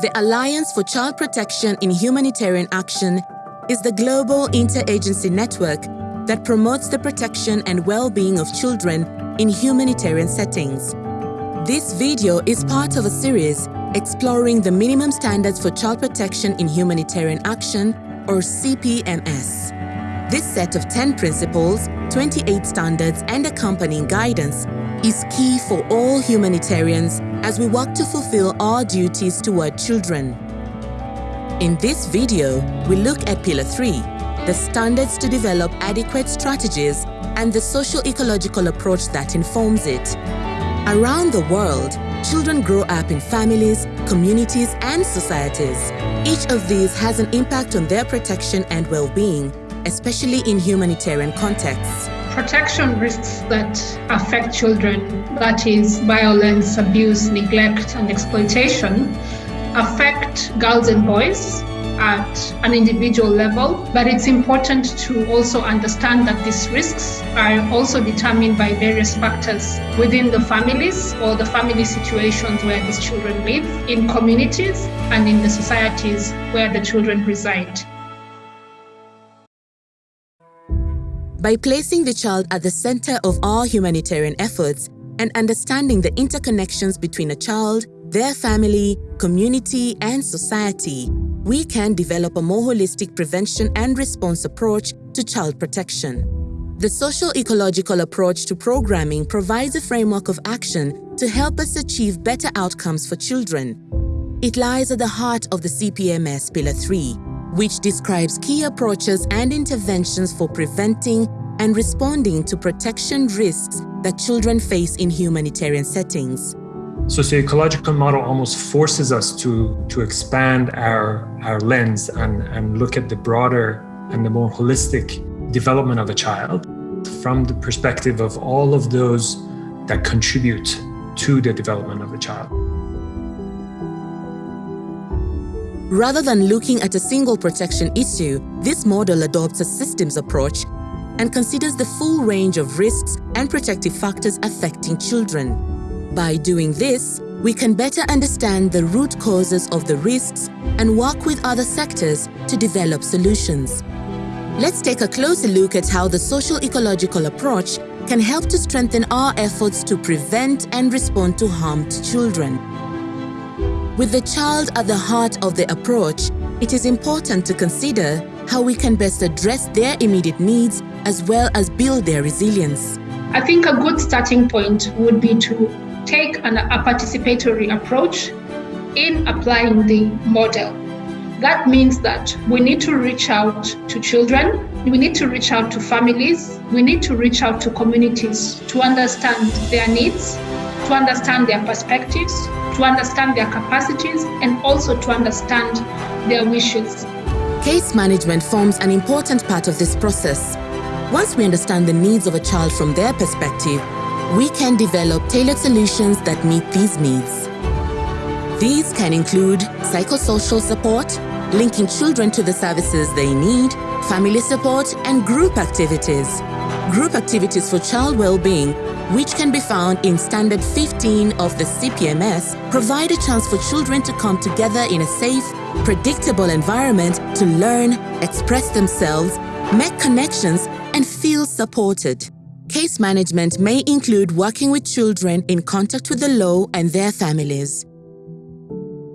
The Alliance for Child Protection in Humanitarian Action is the global interagency network that promotes the protection and well-being of children in humanitarian settings. This video is part of a series exploring the minimum standards for child protection in humanitarian action or CPMS. This set of 10 principles, 28 standards and accompanying guidance is key for all humanitarians as we work to fulfill our duties toward children. In this video, we look at Pillar 3, the standards to develop adequate strategies and the social-ecological approach that informs it. Around the world, children grow up in families, communities and societies. Each of these has an impact on their protection and well-being, especially in humanitarian contexts protection risks that affect children, that is, violence, abuse, neglect, and exploitation, affect girls and boys at an individual level, but it's important to also understand that these risks are also determined by various factors within the families or the family situations where these children live, in communities, and in the societies where the children reside. By placing the child at the center of our humanitarian efforts and understanding the interconnections between a child, their family, community, and society, we can develop a more holistic prevention and response approach to child protection. The social-ecological approach to programming provides a framework of action to help us achieve better outcomes for children. It lies at the heart of the CPMS Pillar 3, which describes key approaches and interventions for preventing and responding to protection risks that children face in humanitarian settings. Socio-ecological model almost forces us to, to expand our, our lens and, and look at the broader and the more holistic development of a child from the perspective of all of those that contribute to the development of a child. Rather than looking at a single protection issue, this model adopts a systems approach and considers the full range of risks and protective factors affecting children. By doing this, we can better understand the root causes of the risks and work with other sectors to develop solutions. Let's take a closer look at how the social-ecological approach can help to strengthen our efforts to prevent and respond to harm to children. With the child at the heart of the approach, it is important to consider how we can best address their immediate needs as well as build their resilience. I think a good starting point would be to take an, a participatory approach in applying the model. That means that we need to reach out to children, we need to reach out to families, we need to reach out to communities to understand their needs, to understand their perspectives, to understand their capacities, and also to understand their wishes. Case management forms an important part of this process. Once we understand the needs of a child from their perspective, we can develop tailored solutions that meet these needs. These can include psychosocial support, linking children to the services they need, family support, and group activities. Group activities for child well-being which can be found in Standard 15 of the CPMS, provide a chance for children to come together in a safe, predictable environment to learn, express themselves, make connections, and feel supported. Case management may include working with children in contact with the law and their families.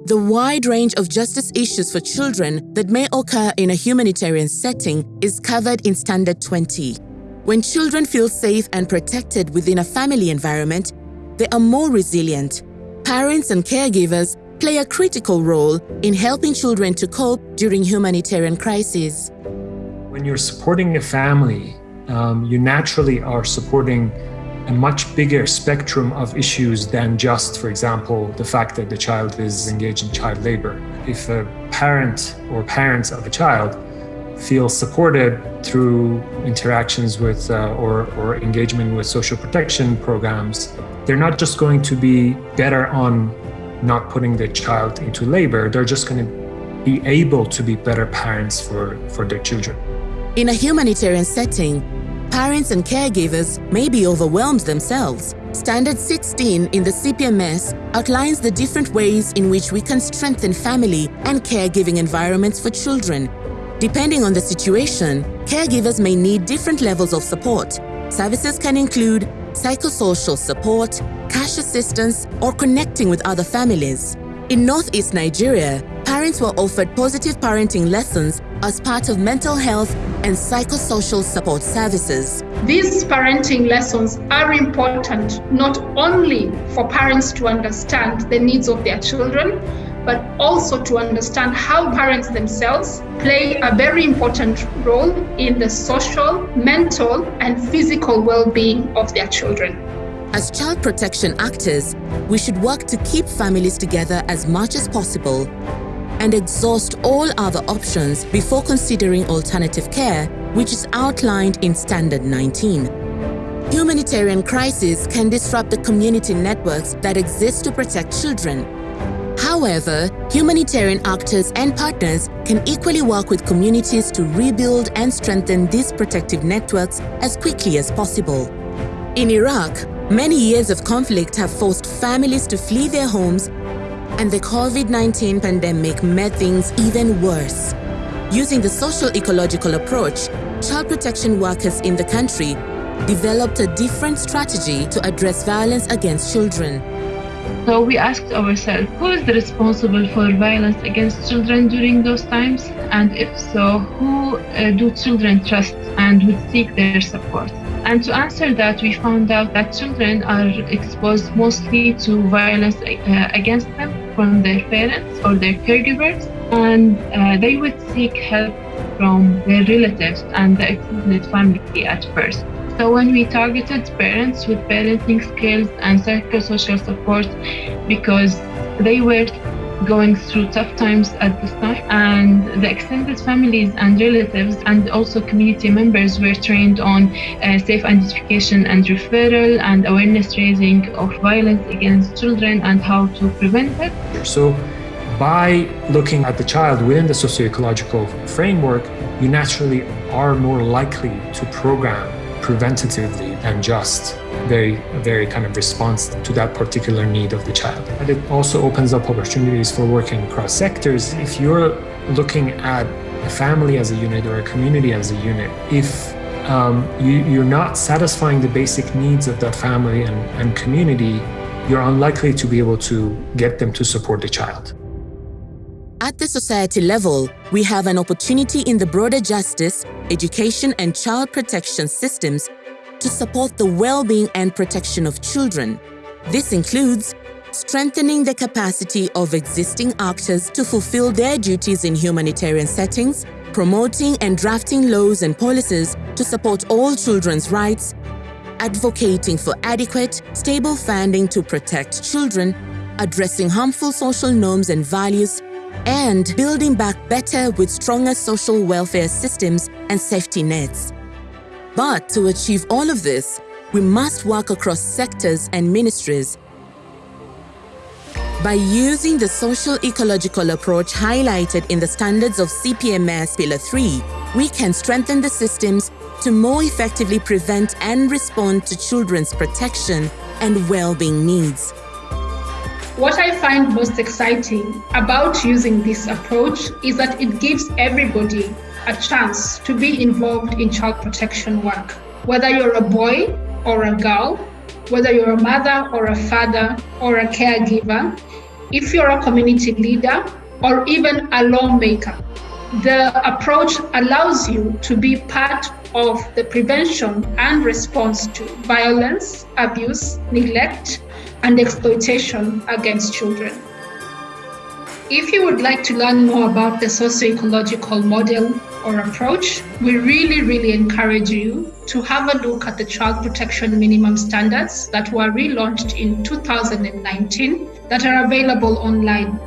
The wide range of justice issues for children that may occur in a humanitarian setting is covered in Standard 20. When children feel safe and protected within a family environment, they are more resilient. Parents and caregivers play a critical role in helping children to cope during humanitarian crises. When you're supporting a family, um, you naturally are supporting a much bigger spectrum of issues than just, for example, the fact that the child is engaged in child labor. If a parent or parents of a child feel supported through interactions with uh, or, or engagement with social protection programs, they're not just going to be better on not putting their child into labor, they're just going to be able to be better parents for, for their children. In a humanitarian setting, parents and caregivers may be overwhelmed themselves. Standard 16 in the CPMS outlines the different ways in which we can strengthen family and caregiving environments for children. Depending on the situation, caregivers may need different levels of support. Services can include psychosocial support, cash assistance, or connecting with other families. In Northeast Nigeria, parents were offered positive parenting lessons as part of mental health and psychosocial support services. These parenting lessons are important not only for parents to understand the needs of their children, but also to understand how parents themselves play a very important role in the social, mental, and physical well being of their children. As child protection actors, we should work to keep families together as much as possible and exhaust all other options before considering alternative care, which is outlined in Standard 19. Humanitarian crises can disrupt the community networks that exist to protect children. However, humanitarian actors and partners can equally work with communities to rebuild and strengthen these protective networks as quickly as possible. In Iraq, many years of conflict have forced families to flee their homes and the COVID-19 pandemic made things even worse. Using the social ecological approach, child protection workers in the country developed a different strategy to address violence against children. So we asked ourselves, who is responsible for violence against children during those times? And if so, who uh, do children trust and would seek their support? And to answer that, we found out that children are exposed mostly to violence uh, against them from their parents or their caregivers, and uh, they would seek help from their relatives and the extended family at first. So when we targeted parents with parenting skills and psychosocial support because they were going through tough times at this time. And the extended families and relatives and also community members were trained on uh, safe identification and referral and awareness raising of violence against children and how to prevent it. So by looking at the child within the socio-ecological framework, you naturally are more likely to program preventatively and just very, very kind of response to that particular need of the child. And it also opens up opportunities for working across sectors. If you're looking at a family as a unit or a community as a unit, if um, you, you're not satisfying the basic needs of that family and, and community, you're unlikely to be able to get them to support the child. At the society level, we have an opportunity in the broader justice, education and child protection systems to support the well-being and protection of children. This includes strengthening the capacity of existing actors to fulfill their duties in humanitarian settings, promoting and drafting laws and policies to support all children's rights, advocating for adequate, stable funding to protect children, addressing harmful social norms and values, and building back better with stronger social welfare systems and safety nets. But to achieve all of this, we must work across sectors and ministries. By using the social ecological approach highlighted in the standards of CPMS Pillar 3, we can strengthen the systems to more effectively prevent and respond to children's protection and well-being needs. What I find most exciting about using this approach is that it gives everybody a chance to be involved in child protection work. Whether you're a boy or a girl, whether you're a mother or a father or a caregiver, if you're a community leader or even a lawmaker, the approach allows you to be part of the prevention and response to violence, abuse, neglect, and exploitation against children. If you would like to learn more about the socio-ecological model or approach, we really, really encourage you to have a look at the child protection minimum standards that were relaunched in 2019 that are available online